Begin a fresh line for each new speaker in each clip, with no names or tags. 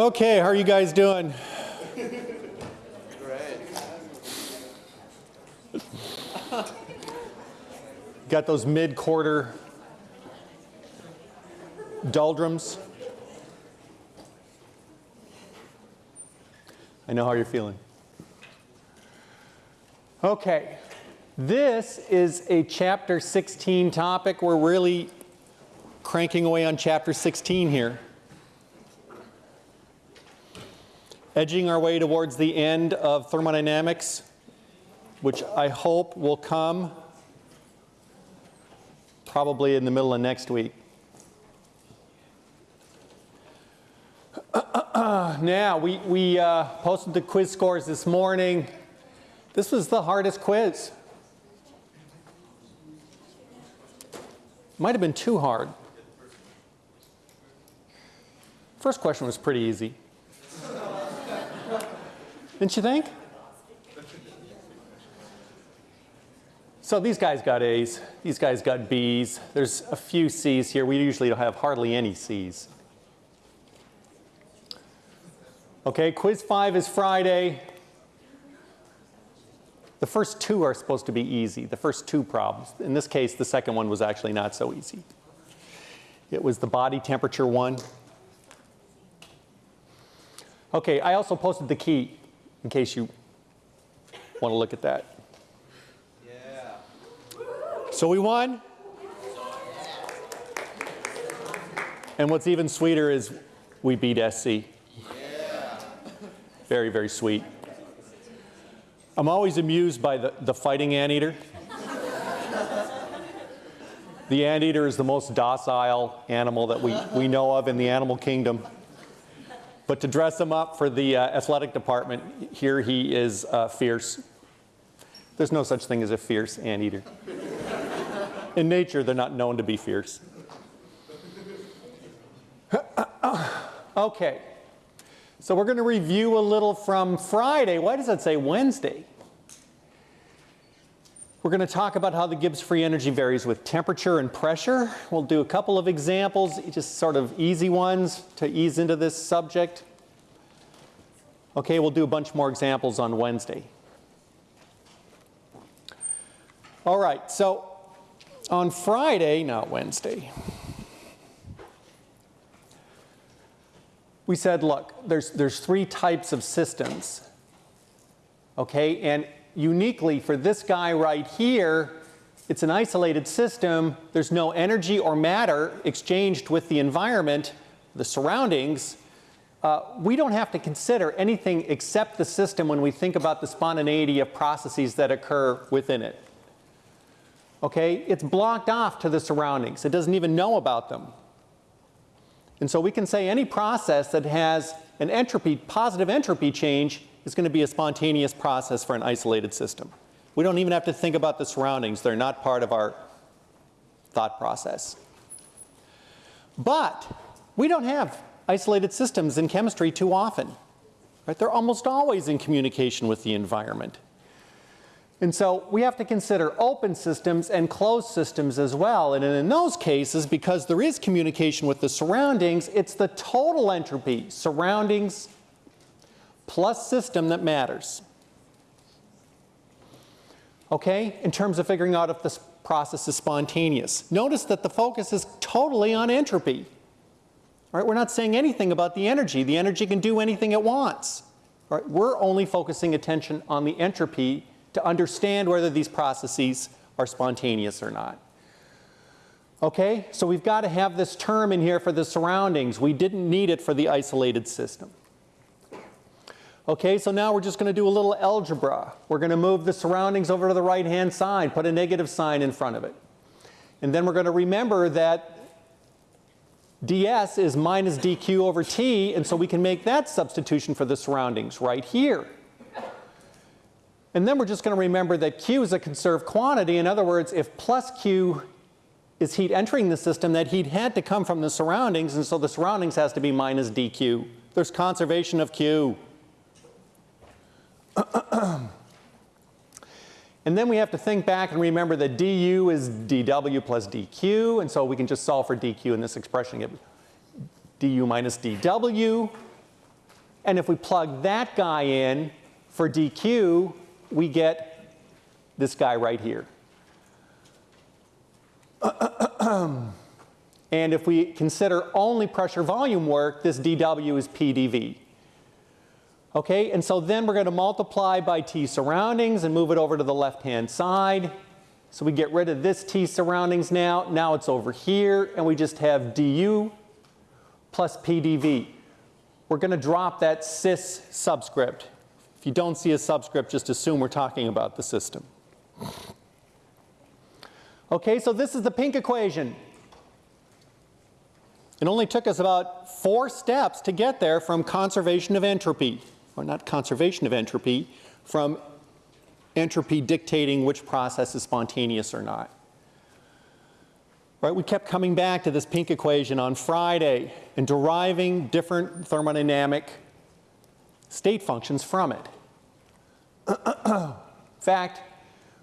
Okay, how are you guys doing? Great. Got those mid-quarter doldrums? I know how you're feeling. Okay, this is a chapter 16 topic. We're really cranking away on chapter 16 here. Edging our way towards the end of thermodynamics, which I hope will come probably in the middle of next week. now, we, we uh, posted the quiz scores this morning. This was the hardest quiz. Might have been too hard. First question was pretty easy. Didn't you think? So these guys got A's, these guys got B's. There's a few C's here. We usually don't have hardly any C's. Okay, quiz five is Friday. The first two are supposed to be easy, the first two problems. In this case, the second one was actually not so easy. It was the body temperature one. Okay, I also posted the key in case you want to look at that. Yeah. So we won. And what's even sweeter is we beat SC. Yeah. Very, very sweet. I'm always amused by the, the fighting anteater. the anteater is the most docile animal that we, we know of in the animal kingdom. But to dress him up for the uh, athletic department, here he is uh, fierce. There's no such thing as a fierce anteater. In nature, they're not known to be fierce. okay. So we're going to review a little from Friday. Why does that say Wednesday? We're going to talk about how the Gibbs free energy varies with temperature and pressure. We'll do a couple of examples, just sort of easy ones to ease into this subject. Okay, we'll do a bunch more examples on Wednesday. All right, so on Friday, not Wednesday, we said, look, there's, there's three types of systems. Okay, and uniquely for this guy right here, it's an isolated system. There's no energy or matter exchanged with the environment, the surroundings. Uh, we don't have to consider anything except the system when we think about the spontaneity of processes that occur within it. Okay, it's blocked off to the surroundings. It doesn't even know about them. And so we can say any process that has an entropy, positive entropy change is going to be a spontaneous process for an isolated system. We don't even have to think about the surroundings. They're not part of our thought process. But we don't have isolated systems in chemistry too often. Right? They're almost always in communication with the environment. And so we have to consider open systems and closed systems as well. And in those cases, because there is communication with the surroundings, it's the total entropy, surroundings plus system that matters. Okay, in terms of figuring out if this process is spontaneous. Notice that the focus is totally on entropy. Right? We're not saying anything about the energy. The energy can do anything it wants. Right? We're only focusing attention on the entropy to understand whether these processes are spontaneous or not. Okay, so we've got to have this term in here for the surroundings. We didn't need it for the isolated system. Okay, so now we're just going to do a little algebra. We're going to move the surroundings over to the right hand side, put a negative sign in front of it. And then we're going to remember that ds is minus dq over t, and so we can make that substitution for the surroundings right here. And then we're just going to remember that q is a conserved quantity. In other words, if plus q is heat entering the system, that heat had to come from the surroundings, and so the surroundings has to be minus dq. There's conservation of q. and then we have to think back and remember that du is dw plus dq, and so we can just solve for dq in this expression. Get du minus dw. And if we plug that guy in for dq, we get this guy right here. and if we consider only pressure volume work, this dW is PdV. Okay, and so then we're going to multiply by T surroundings and move it over to the left-hand side. So we get rid of this T surroundings now. Now it's over here, and we just have du plus PdV. We're going to drop that sys subscript. If you don't see a subscript, just assume we're talking about the system. Okay, so this is the pink equation. It only took us about four steps to get there from conservation of entropy, or not conservation of entropy, from entropy dictating which process is spontaneous or not. Right, we kept coming back to this pink equation on Friday and deriving different thermodynamic state functions from it. In fact,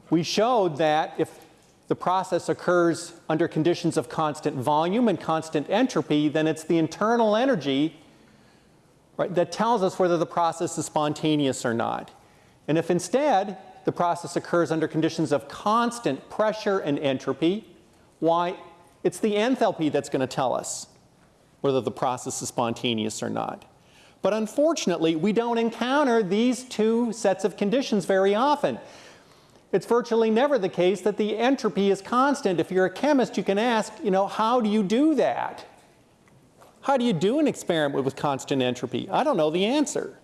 we showed that if the process occurs under conditions of constant volume and constant entropy, then it's the internal energy right, that tells us whether the process is spontaneous or not. And if instead the process occurs under conditions of constant pressure and entropy, why, it's the enthalpy that's going to tell us whether the process is spontaneous or not. But unfortunately, we don't encounter these two sets of conditions very often. It's virtually never the case that the entropy is constant. If you're a chemist, you can ask, you know, how do you do that? How do you do an experiment with constant entropy? I don't know the answer.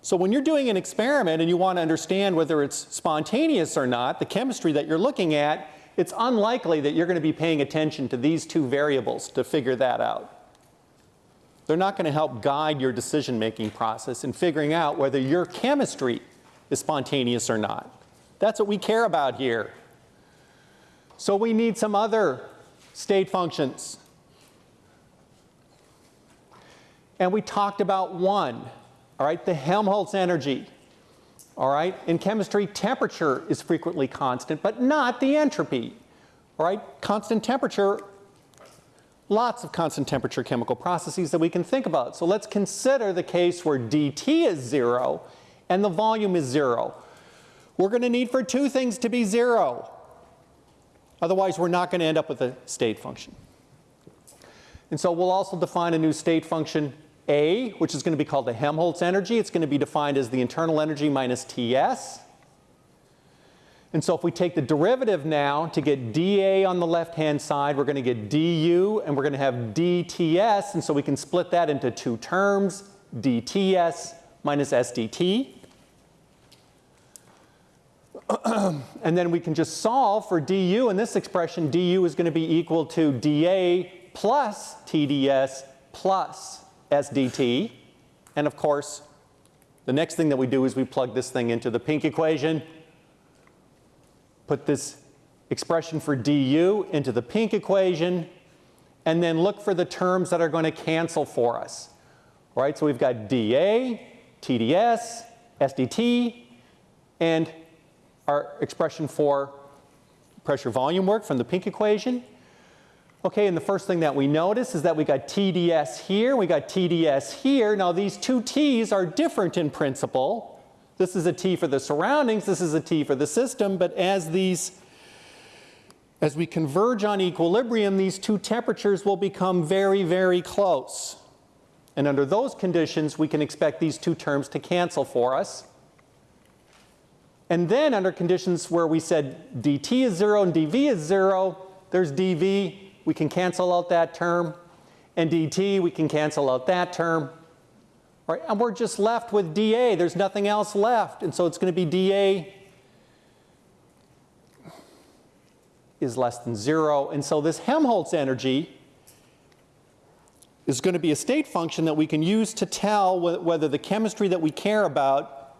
So when you're doing an experiment and you want to understand whether it's spontaneous or not, the chemistry that you're looking at, it's unlikely that you're going to be paying attention to these two variables to figure that out. They're not going to help guide your decision-making process in figuring out whether your chemistry is spontaneous or not. That's what we care about here. So we need some other state functions. And we talked about one, all right, the Helmholtz energy. All right, in chemistry, temperature is frequently constant, but not the entropy. All right, constant temperature lots of constant temperature chemical processes that we can think about. So let's consider the case where dT is zero and the volume is zero. We're going to need for two things to be zero. Otherwise, we're not going to end up with a state function. And so we'll also define a new state function A, which is going to be called the Helmholtz energy. It's going to be defined as the internal energy minus Ts. And so if we take the derivative now to get dA on the left-hand side, we're going to get du, and we're going to have dTs, and so we can split that into two terms, dTs minus SDT. and then we can just solve for du, and this expression du is going to be equal to dA plus TdS plus SDT. And of course, the next thing that we do is we plug this thing into the pink equation, put this expression for du into the pink equation, and then look for the terms that are going to cancel for us. All right, so we've got dA, TdS, SDT, and our expression for pressure volume work from the pink equation. Okay, and the first thing that we notice is that we got TDS here, we got TDS here. Now these two T's are different in principle. This is a T for the surroundings, this is a T for the system, but as these as we converge on equilibrium, these two temperatures will become very, very close. And under those conditions, we can expect these two terms to cancel for us. And then under conditions where we said dt is 0 and dv is 0, there's dv, we can cancel out that term. And dt, we can cancel out that term. Right? And we're just left with dA. There's nothing else left. And so it's going to be dA is less than 0. And so this Helmholtz energy is going to be a state function that we can use to tell whether the chemistry that we care about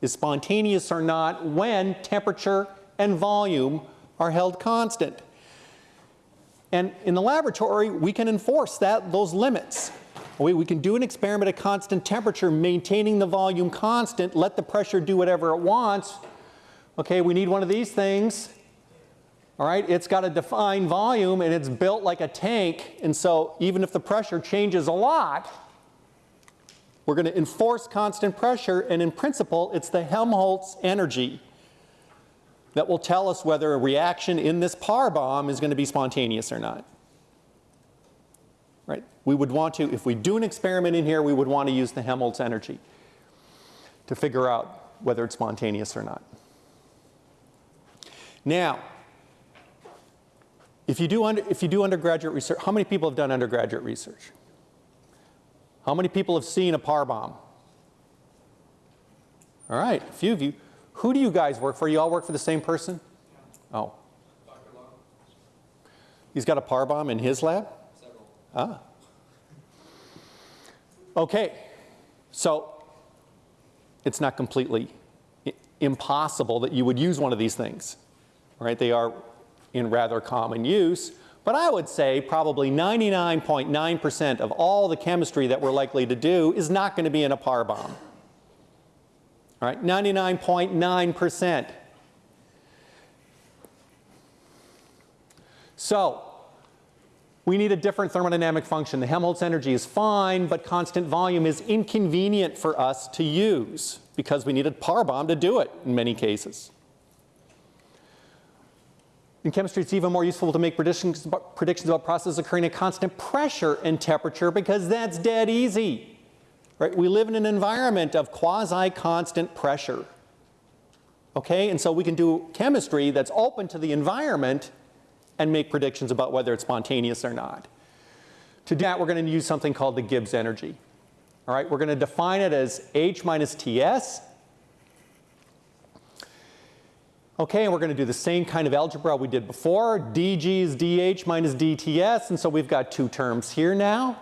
is spontaneous or not when temperature and volume are held constant. And in the laboratory, we can enforce that, those limits. We, we can do an experiment at constant temperature, maintaining the volume constant, let the pressure do whatever it wants. Okay, we need one of these things. All right, it's got a defined volume and it's built like a tank. And so even if the pressure changes a lot, We're going to enforce constant pressure, and in principle, it's the Helmholtz energy that will tell us whether a reaction in this Parr bomb is going to be spontaneous or not. Right? We would want to, if we do an experiment in here, we would want to use the Helmholtz energy to figure out whether it's spontaneous or not. Now, if you do, under, if you do undergraduate research, how many people have done undergraduate research? How many people have seen a Parr bomb? All right, a few of you. Who do you guys work for? You all work for the same person? Oh. He's got a PAR bomb in his lab? Several. Ah. Okay, so it's not completely impossible that you would use one of these things, right? They are in rather common use. But I would say probably 99.9% of all the chemistry that we're likely to do is not going to be in a PAR bomb. All right, 99.9%. So, we need a different thermodynamic function. The Helmholtz energy is fine, but constant volume is inconvenient for us to use because we need a Parr bomb to do it in many cases. In chemistry, it's even more useful to make predictions predictions about processes occurring at constant pressure and temperature because that's dead easy. Right? We live in an environment of quasi-constant pressure. Okay, and so we can do chemistry that's open to the environment and make predictions about whether it's spontaneous or not. To do that, we're going to use something called the Gibbs energy. All right, we're going to define it as H minus Ts Okay, and we're going to do the same kind of algebra we did before. dg is dh minus dts, and so we've got two terms here now.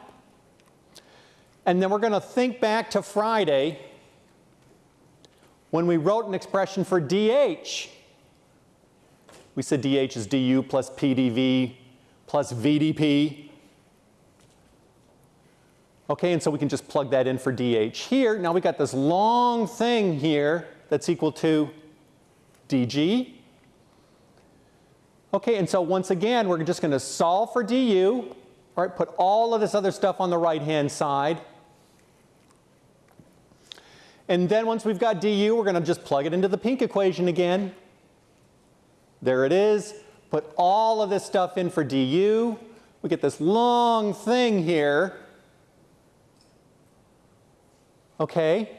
And then we're going to think back to Friday when we wrote an expression for dh. We said dh is du plus pdv plus vdp. Okay, and so we can just plug that in for dh here. Now we've got this long thing here that's equal to dg. Okay, and so once again, we're just going to solve for du, all right, put all of this other stuff on the right-hand side. And then once we've got du, we're going to just plug it into the pink equation again. There it is. Put all of this stuff in for du. We get this long thing here. Okay.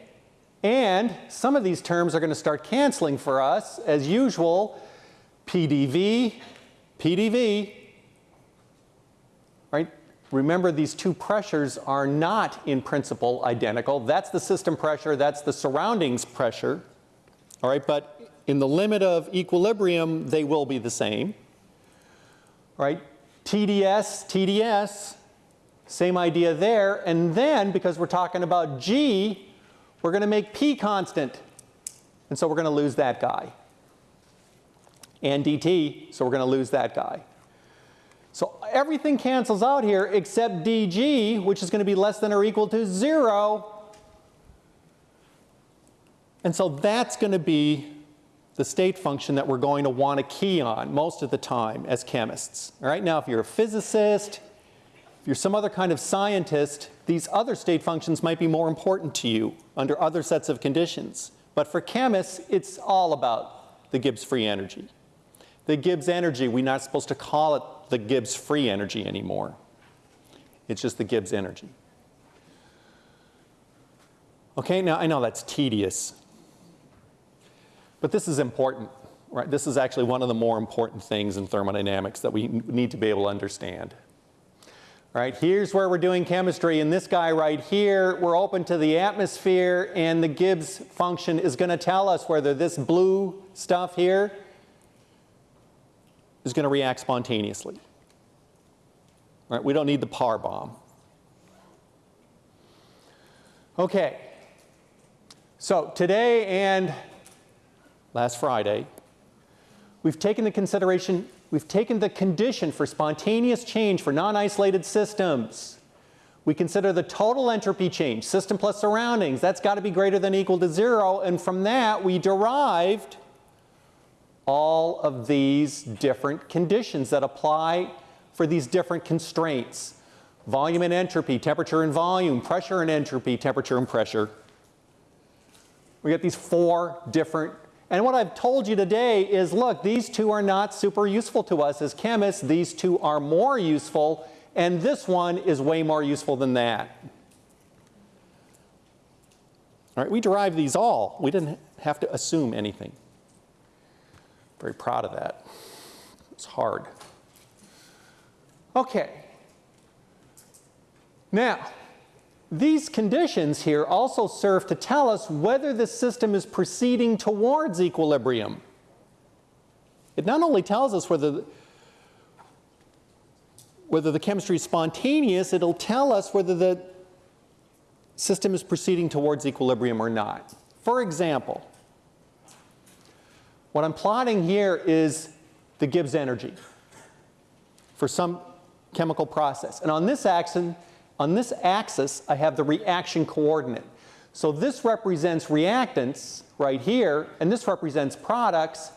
And some of these terms are going to start canceling for us. As usual, PDV, PDV? Remember these two pressures are not in principle identical. That's the system pressure, that's the surroundings pressure. All right, but in the limit of equilibrium, they will be the same. All right, TDS, TDS, same idea there. And then, because we're talking about G, we're going to make P constant. And so we're going to lose that guy. And dt, so we're going to lose that guy. So everything cancels out here except dg, which is going to be less than or equal to 0. And so that's going to be the state function that we're going to want to key on most of the time as chemists. All right, now if you're a physicist, if you're some other kind of scientist, these other state functions might be more important to you under other sets of conditions. But for chemists, it's all about the Gibbs free energy. The Gibbs energy, we're not supposed to call it the Gibbs free energy anymore. It's just the Gibbs energy. Okay, now I know that's tedious, but this is important, right? This is actually one of the more important things in thermodynamics that we need to be able to understand. Right, here's where we're doing chemistry, and this guy right here, we're open to the atmosphere, and the Gibbs function is going to tell us whether this blue stuff here is going to react spontaneously. Right, we don't need the Parr bomb. Okay, so today and last Friday, we've taken the consideration We've taken the condition for spontaneous change for non-isolated systems. We consider the total entropy change, system plus surroundings. That's got to be greater than equal to zero. And from that, we derived all of these different conditions that apply for these different constraints. volume and entropy, temperature and volume, pressure and entropy, temperature and pressure. We get these four different, and what I've told you today is look, these two are not super useful to us as chemists. These two are more useful, and this one is way more useful than that. All right, we derived these all. We didn't have to assume anything. Very proud of that. It's hard. Okay. Now, these conditions here also serve to tell us whether the system is proceeding towards equilibrium. It not only tells us whether, the, whether the chemistry is spontaneous, it'll tell us whether the system is proceeding towards equilibrium or not. For example, what I'm plotting here is the Gibbs energy for some chemical process. And on this axis, on this axis, I have the reaction coordinate. So this represents reactants right here, and this represents products.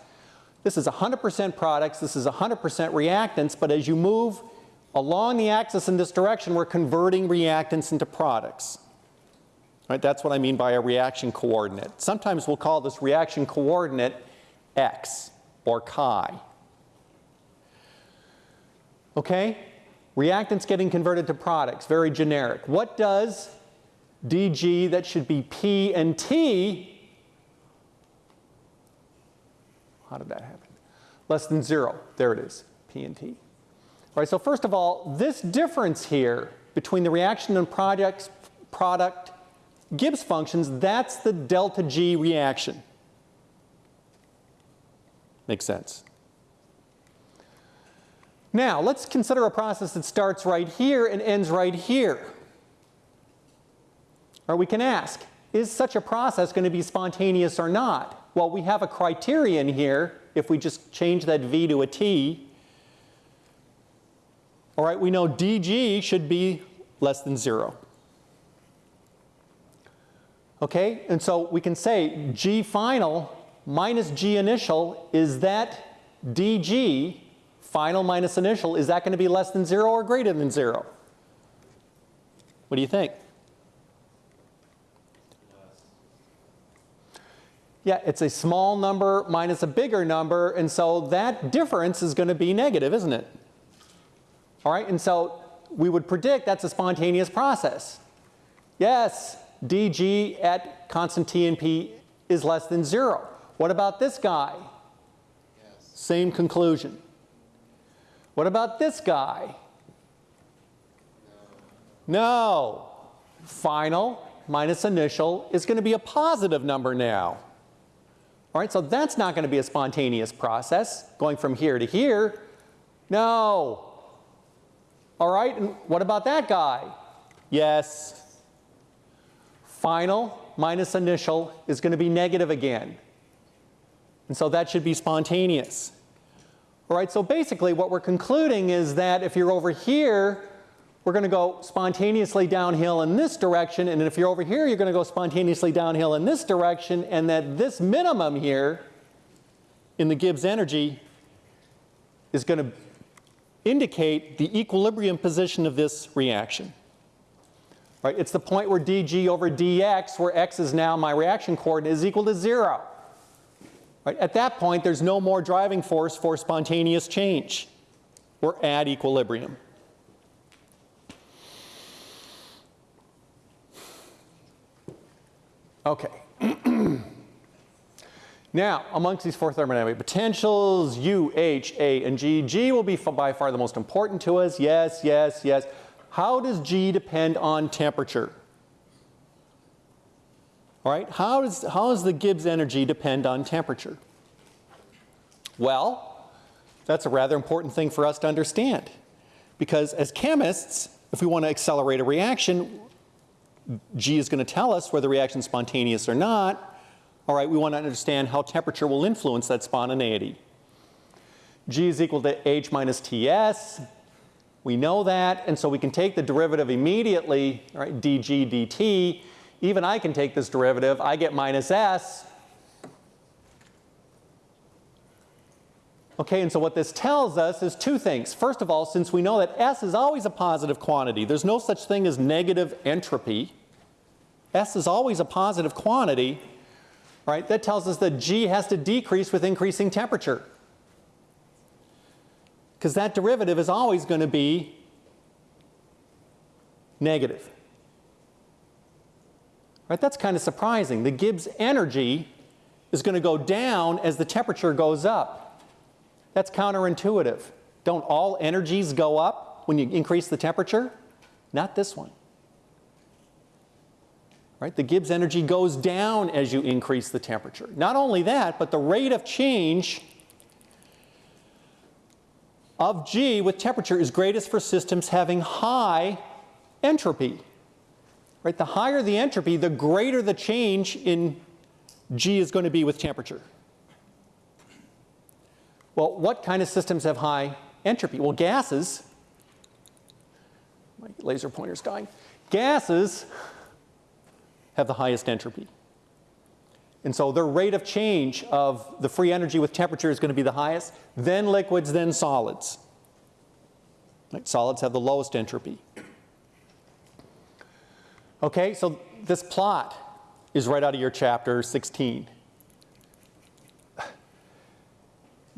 This is 100% products, this is 100% reactants, but as you move along the axis in this direction, we're converting reactants into products. Right, that's what I mean by a reaction coordinate. Sometimes we'll call this reaction coordinate x or chi. Okay? Reactants getting converted to products, very generic. What does dg, that should be p and t, how did that happen? Less than zero, there it is, p and t. All right, so first of all, this difference here between the reaction and products, product Gibbs functions, that's the delta G reaction. Makes sense. Now, let's consider a process that starts right here and ends right here. Or we can ask, is such a process going to be spontaneous or not? Well, we have a criterion here, if we just change that V to a T. All right, we know dG should be less than zero. Okay, and so we can say G final minus G initial, is that dG, final minus initial, is that going to be less than zero or greater than zero? What do you think? Yeah, it's a small number minus a bigger number, and so that difference is going to be negative, isn't it? All right, and so we would predict that's a spontaneous process. Yes, dg at constant t and p is less than zero. What about this guy? Yes. Same conclusion. What about this guy? No. no. Final minus initial is going to be a positive number now. All right, so that's not going to be a spontaneous process going from here to here. No. All right, and what about that guy? Yes final minus initial is going to be negative again. And so that should be spontaneous. All right, so basically what we're concluding is that if you're over here, we're going to go spontaneously downhill in this direction, and if you're over here, you're going to go spontaneously downhill in this direction, and that this minimum here in the Gibbs energy is going to indicate the equilibrium position of this reaction. Right? It's the point where dg over dx, where x is now my reaction coordinate, is equal to zero. Right? At that point, there's no more driving force for spontaneous change. We're at equilibrium. Okay. now, amongst these four thermodynamic potentials, U, H, A, and G, G will be by far the most important to us. Yes, yes, yes. How does G depend on temperature? All right, how does, how does the Gibbs energy depend on temperature? Well, that's a rather important thing for us to understand. Because as chemists, if we want to accelerate a reaction, G is going to tell us whether the reaction is spontaneous or not. All right, we want to understand how temperature will influence that spontaneity. G is equal to H minus Ts. We know that, and so we can take the derivative immediately, right, dg dt. Even I can take this derivative. I get minus s. Okay, and so what this tells us is two things. First of all, since we know that S is always a positive quantity, there's no such thing as negative entropy. S is always a positive quantity, right? That tells us that G has to decrease with increasing temperature. Because that derivative is always going to be negative. Right? That's kind of surprising. The Gibbs energy is going to go down as the temperature goes up. That's counterintuitive. Don't all energies go up when you increase the temperature? Not this one. Right? The Gibbs energy goes down as you increase the temperature. Not only that, but the rate of change of G with temperature is greatest for systems having high entropy. Right? The higher the entropy, the greater the change in G is going to be with temperature. Well, what kind of systems have high entropy? Well, gases, my laser pointer's dying. Gases have the highest entropy. And so their rate of change of the free energy with temperature is going to be the highest, then liquids, then solids. Right? Solids have the lowest entropy. Okay, so this plot is right out of your chapter 16.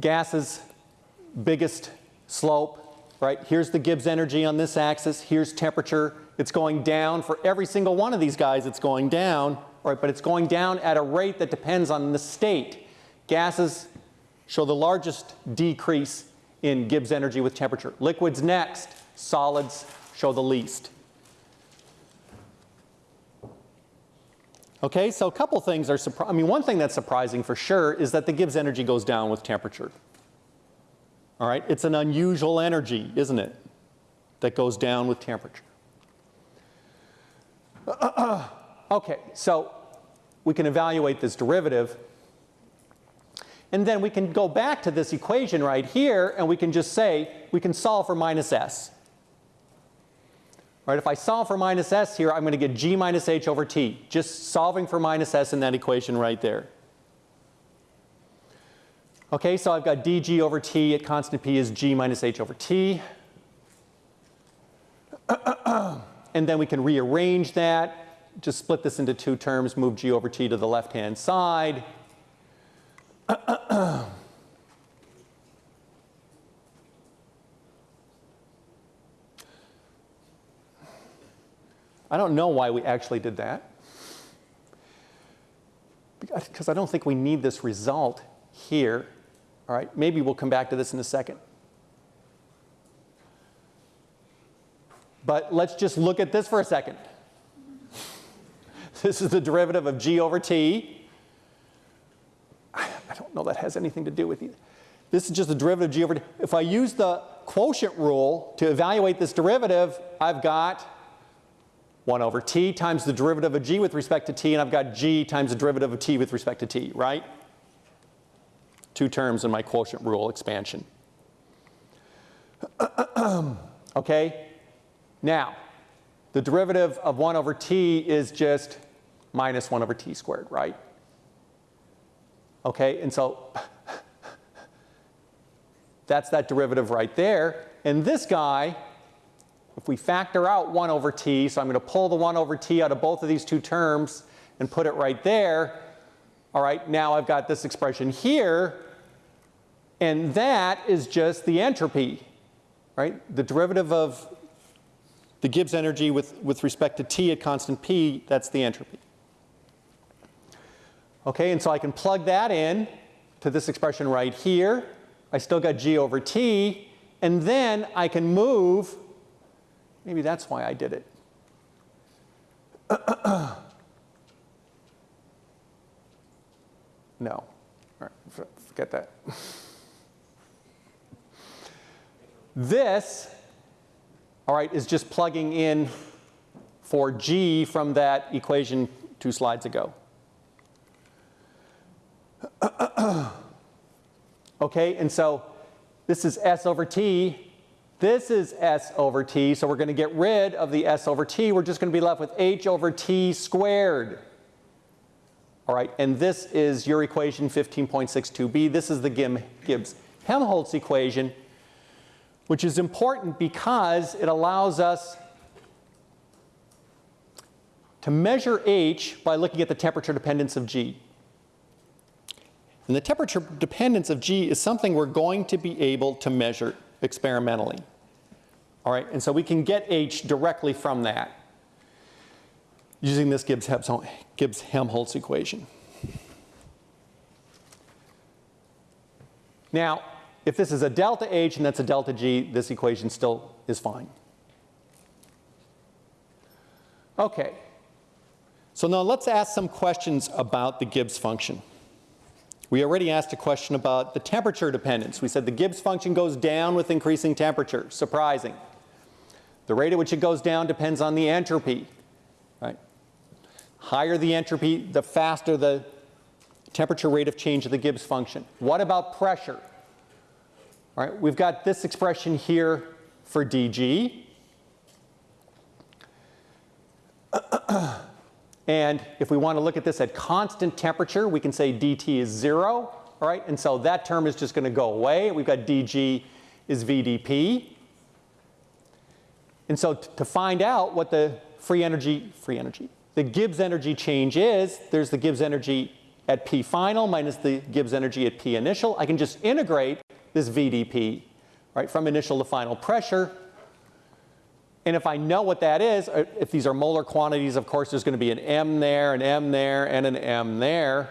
Gases, biggest slope, right? Here's the Gibbs energy on this axis, here's temperature. It's going down for every single one of these guys, it's going down right, but it's going down at a rate that depends on the state. Gases show the largest decrease in Gibbs energy with temperature. Liquids next, solids show the least. Okay, so a couple things are surprising. I mean, one thing that's surprising for sure is that the Gibbs energy goes down with temperature. All right, it's an unusual energy, isn't it? That goes down with temperature. Okay, so we can evaluate this derivative. And then we can go back to this equation right here and we can just say we can solve for minus s. Right, if I solve for minus s here, I'm going to get g minus h over t. Just solving for minus s in that equation right there. Okay, so I've got dg over t at constant p is g minus h over t. and then we can rearrange that just split this into two terms, move g over t to the left-hand side. I don't know why we actually did that. Because I don't think we need this result here. All right, maybe we'll come back to this in a second. But let's just look at this for a second. This is the derivative of g over t. I don't know that has anything to do with it. This is just the derivative of g over t. If I use the quotient rule to evaluate this derivative, I've got 1 over t times the derivative of g with respect to t, and I've got g times the derivative of t with respect to t, right? Two terms in my quotient rule expansion. okay? Now, the derivative of 1 over t is just minus 1 over t squared, right? Okay, and so that's that derivative right there. And this guy, if we factor out 1 over t, so I'm going to pull the 1 over t out of both of these two terms and put it right there. All right, now I've got this expression here, and that is just the entropy, right? The derivative of the Gibbs energy with, with respect to t at constant p, that's the entropy. Okay, and so I can plug that in to this expression right here. I still got g over t, and then I can move, maybe that's why I did it. no, all right, forget that. this, all right, is just plugging in for g from that equation two slides ago. okay, and so this is S over T. This is S over T, so we're going to get rid of the S over T. We're just going to be left with H over T squared. All right, and this is your equation 15.62b. This is the Gibbs Helmholtz equation, which is important because it allows us to measure H by looking at the temperature dependence of G. And the temperature dependence of G is something we're going to be able to measure experimentally. All right, and so we can get H directly from that using this Gibbs-Helmholtz equation. Now, if this is a delta H and that's a delta G, this equation still is fine. Okay. So now let's ask some questions about the Gibbs function. We already asked a question about the temperature dependence. We said the Gibbs function goes down with increasing temperature. Surprising. The rate at which it goes down depends on the entropy. Right? Higher the entropy, the faster the temperature rate of change of the Gibbs function. What about pressure? All right, we've got this expression here for dg. Uh, and if we want to look at this at constant temperature, we can say dt is 0. All right, and so that term is just going to go away. We've got dg is vdp. And so to find out what the free energy, free energy, the Gibbs energy change is, there's the Gibbs energy at P final minus the Gibbs energy at P initial. I can just integrate this VDP, right, from initial to final pressure. And if I know what that is, uh, if these are molar quantities, of course, there's going to be an M there, an M there, and an M there,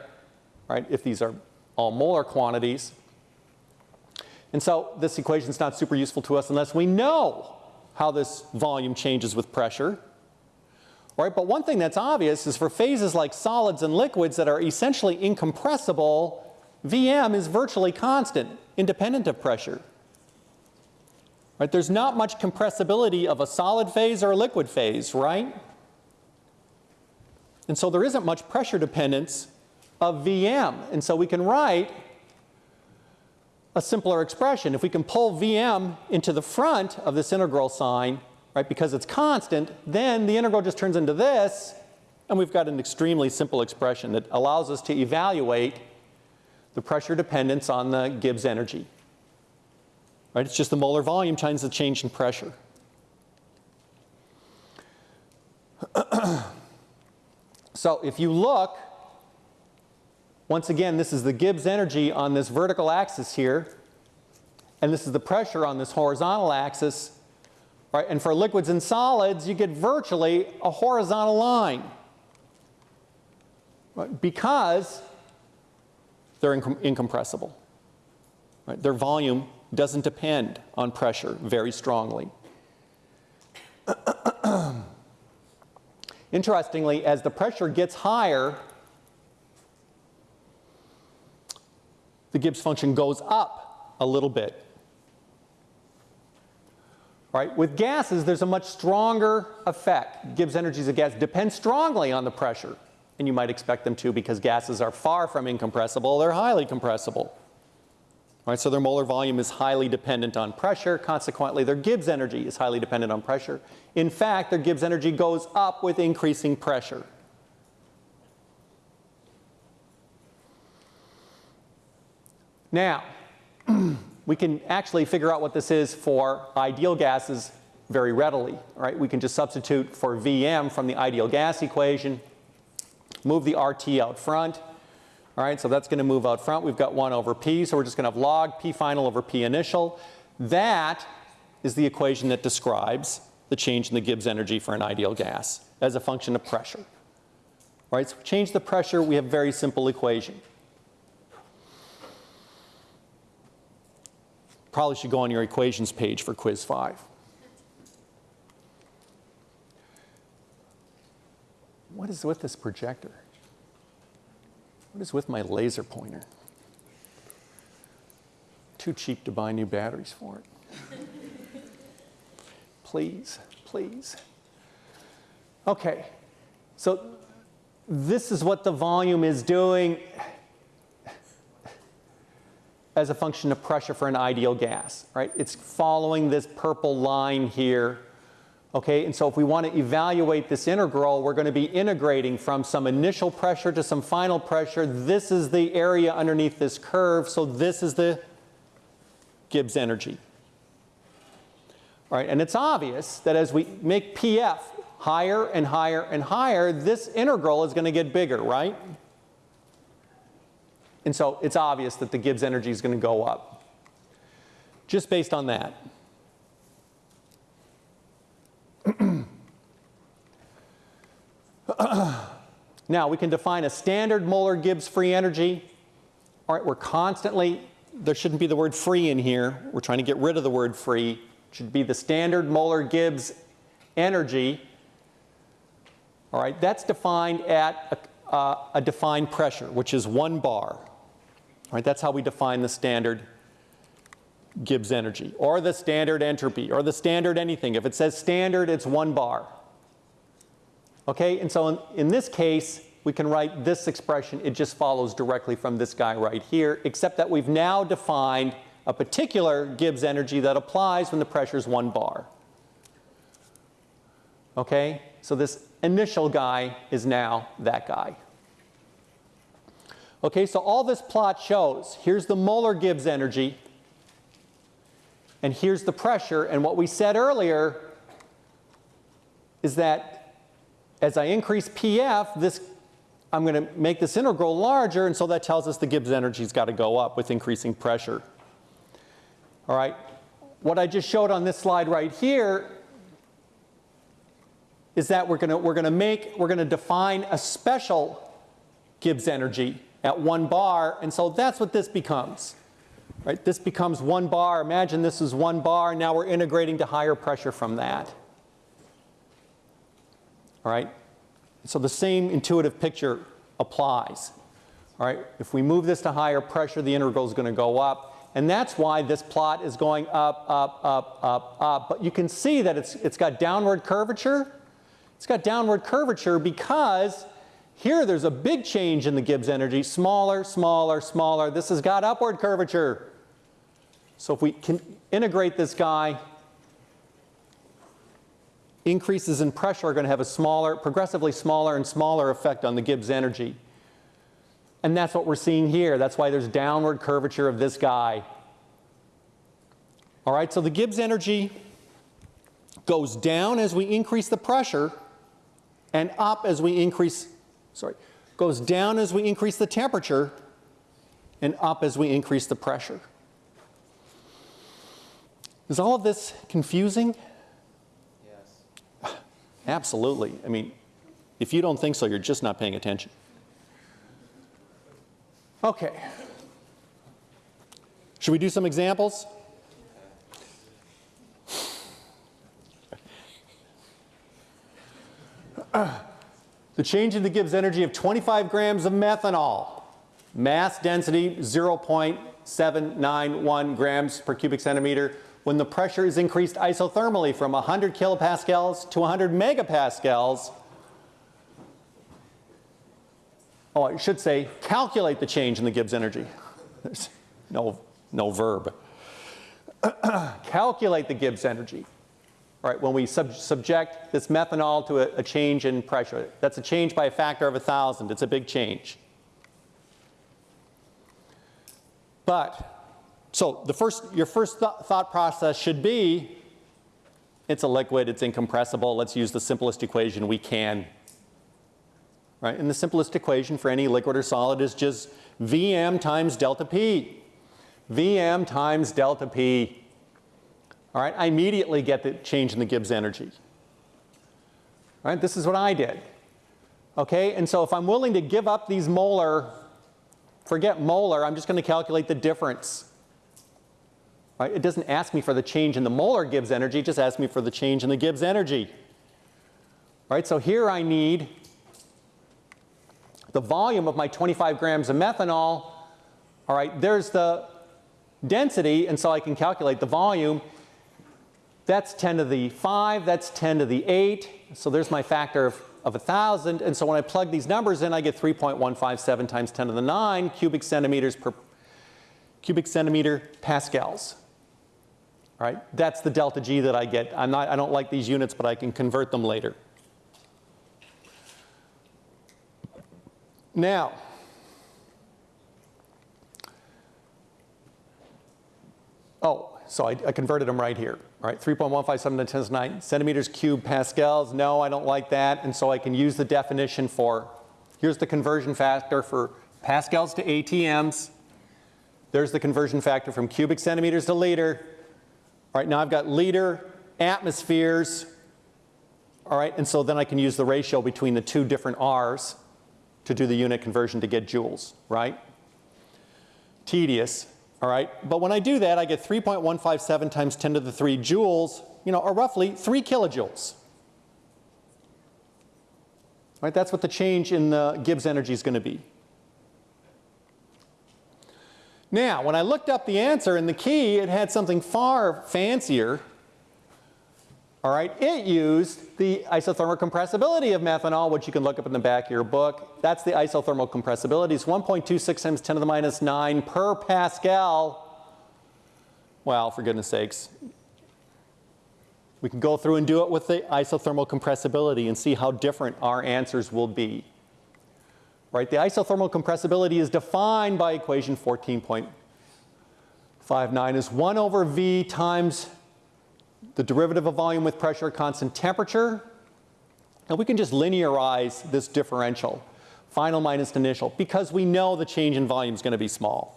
right, if these are all molar quantities. And so this equation is not super useful to us unless we know how this volume changes with pressure. Right? But one thing that's obvious is for phases like solids and liquids that are essentially incompressible, Vm is virtually constant, independent of pressure. Right? There's not much compressibility of a solid phase or a liquid phase, right? And so there isn't much pressure dependence of Vm. And so we can write a simpler expression. If we can pull Vm into the front of this integral sign, right, because it's constant, then the integral just turns into this, and we've got an extremely simple expression that allows us to evaluate the pressure dependence on the Gibbs energy. Right, it's just the molar volume times the change in pressure. so if you look, once again, this is the Gibbs energy on this vertical axis here, and this is the pressure on this horizontal axis. Right? And for liquids and solids, you get virtually a horizontal line. Right? Because they're incompressible. Right? Their volume doesn't depend on pressure very strongly. Interestingly, as the pressure gets higher, the Gibbs function goes up a little bit. Right? With gases, there's a much stronger effect. Gibbs energies of gas depend strongly on the pressure. And you might expect them to because gases are far from incompressible, they're highly compressible. Right, so their molar volume is highly dependent on pressure. Consequently, their Gibbs energy is highly dependent on pressure. In fact, their Gibbs energy goes up with increasing pressure. Now, we can actually figure out what this is for ideal gases very readily. Right? We can just substitute for Vm from the ideal gas equation, move the RT out front. All right, so that's going to move out front. We've got 1 over P, so we're just going to have log P final over P initial. That is the equation that describes the change in the Gibbs energy for an ideal gas as a function of pressure. All right, so change the pressure, we have a very simple equation. Probably should go on your equations page for quiz five. What is with this projector? What is with my laser pointer? Too cheap to buy new batteries for it. please, please. Okay, so this is what the volume is doing as a function of pressure for an ideal gas, right? It's following this purple line here. Okay, and so if we want to evaluate this integral, we're going to be integrating from some initial pressure to some final pressure. This is the area underneath this curve, so this is the Gibbs energy. All right, and it's obvious that as we make PF higher and higher and higher, this integral is going to get bigger, right? And so it's obvious that the Gibbs energy is going to go up just based on that. now we can define a standard molar Gibbs free energy. All right, we're constantly, there shouldn't be the word free in here. We're trying to get rid of the word free. It should be the standard molar Gibbs energy. All right, that's defined at a, uh, a defined pressure, which is one bar. All right, that's how we define the standard Gibbs energy, or the standard entropy, or the standard anything. If it says standard, it's one bar. Okay, and so in, in this case, we can write this expression. It just follows directly from this guy right here, except that we've now defined a particular Gibbs energy that applies when the pressure is one bar. Okay, so this initial guy is now that guy. Okay, so all this plot shows, here's the molar Gibbs energy, and here's the pressure, and what we said earlier is that as I increase PF, this, I'm going to make this integral larger, and so that tells us the Gibbs energy's got to go up with increasing pressure. All right, what I just showed on this slide right here is that we're going to, we're going to make, we're going to define a special Gibbs energy at one bar, and so that's what this becomes. Right? This becomes one bar. Imagine this is one bar. Now we're integrating to higher pressure from that. Right? So the same intuitive picture applies. All right? If we move this to higher pressure, the integral is going to go up. And that's why this plot is going up, up, up, up, up. But you can see that it's, it's got downward curvature. It's got downward curvature because here there's a big change in the Gibbs energy. Smaller, smaller, smaller. This has got upward curvature. So if we can integrate this guy, increases in pressure are going to have a smaller, progressively smaller and smaller effect on the Gibbs energy. And that's what we're seeing here. That's why there's downward curvature of this guy. All right, so the Gibbs energy goes down as we increase the pressure and up as we increase, sorry, goes down as we increase the temperature and up as we increase the pressure. Is all of this confusing? Absolutely. I mean, if you don't think so, you're just not paying attention. Okay. Should we do some examples? the change in the Gibbs energy of 25 grams of methanol. Mass density 0.791 grams per cubic centimeter when the pressure is increased isothermally from 100 kilopascals to 100 megapascals. Oh, I should say calculate the change in the Gibbs energy. There's no, no verb. calculate the Gibbs energy. All right, when we sub subject this methanol to a, a change in pressure, that's a change by a factor of a thousand. It's a big change. But so the first, your first th thought process should be, it's a liquid, it's incompressible, let's use the simplest equation we can. Right? And the simplest equation for any liquid or solid is just Vm times delta P. Vm times delta P. All right, I immediately get the change in the Gibbs energy. All right, this is what I did. Okay, and so if I'm willing to give up these molar, forget molar, I'm just going to calculate the difference. Right? It doesn't ask me for the change in the molar Gibbs energy, it just asks me for the change in the Gibbs energy. Right? So here I need the volume of my 25 grams of methanol. All right, there's the density, and so I can calculate the volume. That's 10 to the 5, that's 10 to the 8. So there's my factor of, of 1,000. And so when I plug these numbers in, I get 3.157 times 10 to the 9 cubic centimeters per cubic centimeter pascals. All right, that's the delta G that I get. I'm not, I don't like these units, but I can convert them later. Now, Oh, so I, I converted them right here. Right, 3.157 to 10 to the 9 centimeters cubed pascals. No, I don't like that. And so I can use the definition for, here's the conversion factor for pascals to ATMs. There's the conversion factor from cubic centimeters to liter. All right, now I've got liter atmospheres. All right, and so then I can use the ratio between the two different R's to do the unit conversion to get joules, right? Tedious, all right? But when I do that, I get 3.157 times 10 to the 3 joules, you know, or roughly 3 kilojoules. All right, that's what the change in the Gibbs energy is going to be. Now, when I looked up the answer in the key, it had something far fancier. All right, it used the isothermal compressibility of methanol, which you can look up in the back of your book. That's the isothermal compressibility. It's 1.26 times 10 to the minus 9 per Pascal. Well, for goodness sakes. We can go through and do it with the isothermal compressibility and see how different our answers will be. Right, the isothermal compressibility is defined by equation 14.59 as 1 over V times the derivative of volume with pressure constant temperature. And we can just linearize this differential, final minus initial, because we know the change in volume is going to be small.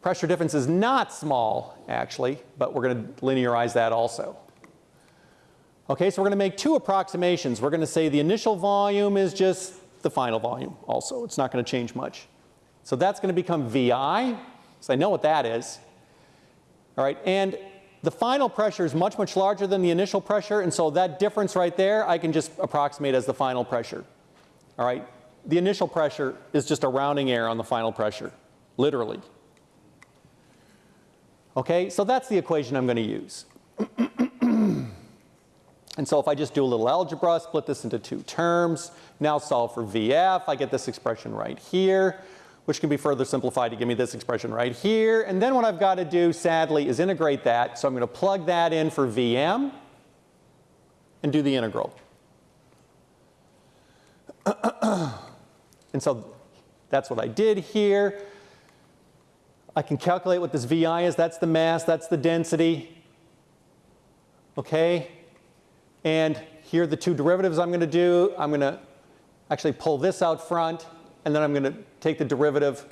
Pressure difference is not small, actually, but we're going to linearize that also. Okay, so we're going to make two approximations. We're going to say the initial volume is just the final volume also. It's not going to change much. So that's going to become VI, so I know what that is. All right, and the final pressure is much, much larger than the initial pressure, and so that difference right there, I can just approximate as the final pressure. All right, the initial pressure is just a rounding error on the final pressure, literally. Okay, so that's the equation I'm going to use. and so if I just do a little algebra, split this into two terms, now solve for VF, I get this expression right here which can be further simplified to give me this expression right here. And then what I've got to do, sadly, is integrate that. So I'm going to plug that in for Vm and do the integral. and so that's what I did here. I can calculate what this Vi is. That's the mass. That's the density. Okay? And here are the two derivatives I'm going to do. I'm going to actually pull this out front and then I'm going to take the derivative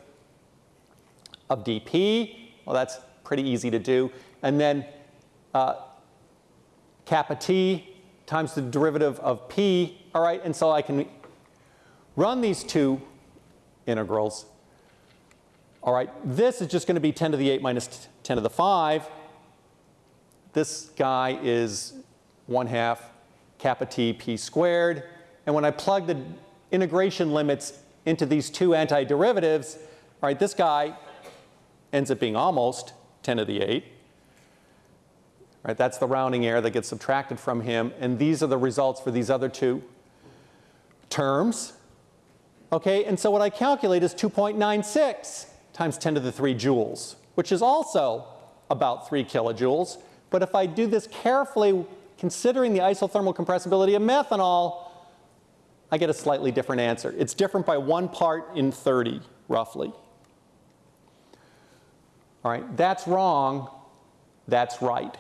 of dp. Well, that's pretty easy to do. And then uh, kappa t times the derivative of p. All right, and so I can run these two integrals. All right, this is just going to be 10 to the 8 minus 10 to the 5. This guy is 1 half kappa t p squared. And when I plug the integration limits into these two antiderivatives, right, this guy ends up being almost 10 to the 8. Right, that's the rounding error that gets subtracted from him, and these are the results for these other two terms. Okay, and so what I calculate is 2.96 times 10 to the 3 joules, which is also about 3 kilojoules. But if I do this carefully, considering the isothermal compressibility of methanol, I get a slightly different answer. It's different by one part in 30, roughly. All right, that's wrong, that's right.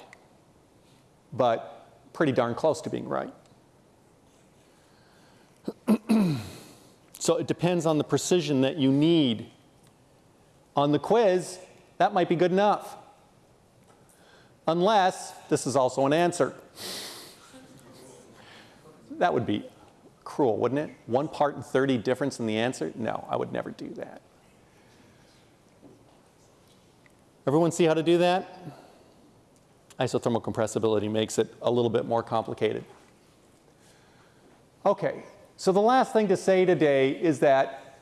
But pretty darn close to being right. so it depends on the precision that you need. On the quiz, that might be good enough. Unless this is also an answer. That would be cruel, wouldn't it? One part in 30 difference in the answer? No, I would never do that. Everyone see how to do that? Isothermal compressibility makes it a little bit more complicated. Okay, so the last thing to say today is that,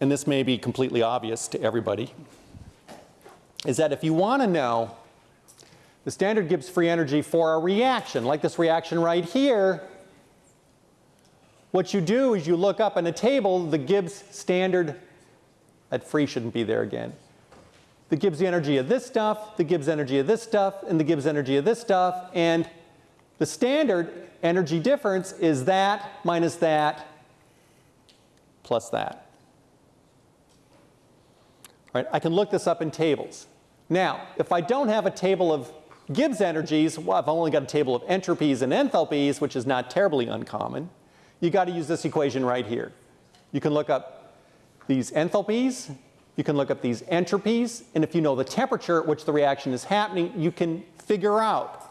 and this may be completely obvious to everybody, is that if you want to know the standard Gibbs free energy for a reaction, like this reaction right here, what you do is you look up in a table the Gibbs standard, that free shouldn't be there again. The Gibbs energy of this stuff, the Gibbs energy of this stuff, and the Gibbs energy of this stuff, and the standard energy difference is that minus that plus that. Right, I can look this up in tables. Now, if I don't have a table of Gibbs energies, well, I've only got a table of entropies and enthalpies, which is not terribly uncommon. You got to use this equation right here. You can look up these enthalpies, you can look up these entropies, and if you know the temperature at which the reaction is happening, you can figure out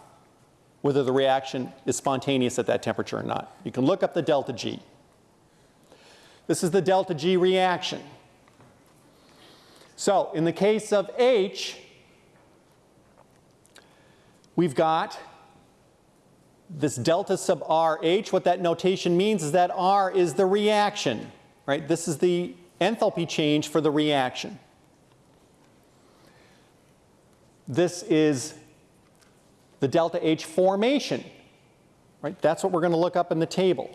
whether the reaction is spontaneous at that temperature or not. You can look up the delta G. This is the delta G reaction. So in the case of H, we've got this delta sub RH. What that notation means is that R is the reaction, right? This is the enthalpy change for the reaction. This is the delta H formation, right? That's what we're going to look up in the table.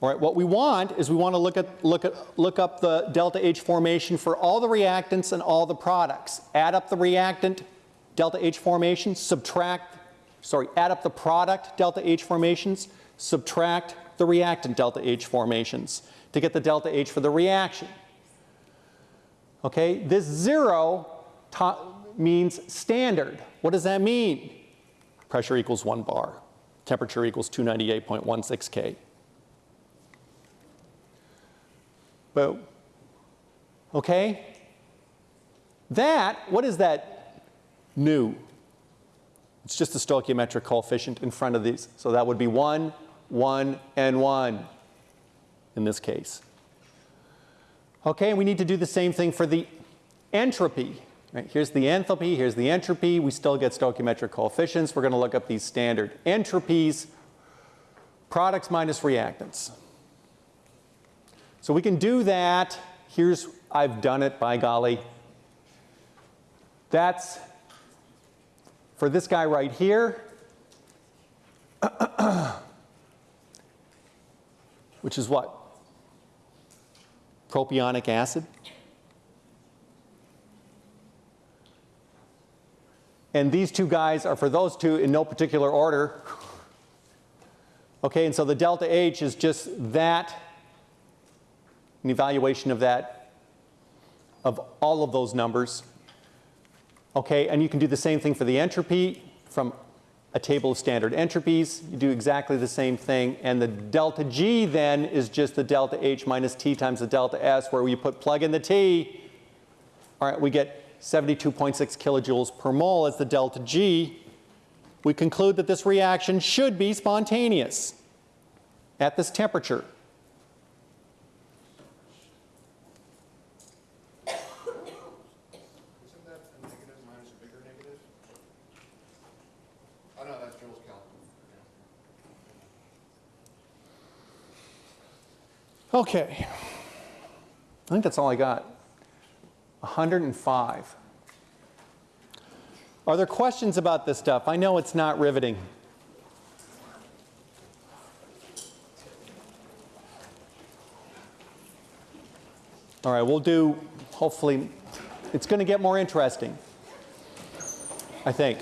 All right, what we want is we want to look, at, look, at, look up the delta H formation for all the reactants and all the products. Add up the reactant delta H formation, subtract, sorry, add up the product delta H formations, subtract the reactant delta H formations to get the delta H for the reaction. Okay, this zero means standard. What does that mean? Pressure equals one bar. Temperature equals 298.16 K. But, okay? That, what is that nu? It's just the stoichiometric coefficient in front of these. So that would be 1, 1, and 1 in this case. Okay, and we need to do the same thing for the entropy. Right, here's the enthalpy, here's the entropy. We still get stoichiometric coefficients. We're going to look up these standard entropies, products minus reactants. So we can do that. Here's, I've done it, by golly. That's for this guy right here, which is what? Propionic acid. And these two guys are for those two in no particular order. Okay, and so the delta H is just that, an evaluation of that, of all of those numbers. Okay, and you can do the same thing for the entropy from a table of standard entropies. You do exactly the same thing. And the delta G then is just the delta H minus T times the delta S where we put plug in the T. All right, we get 72.6 kilojoules per mole as the delta G. We conclude that this reaction should be spontaneous at this temperature.
Isn't that a negative minus a bigger negative? Oh, no, that's Joule's calculus.
Okay. I think that's all I got. 105. Are there questions about this stuff? I know it's not riveting. All right, we'll do, hopefully, it's going to get more interesting, I think.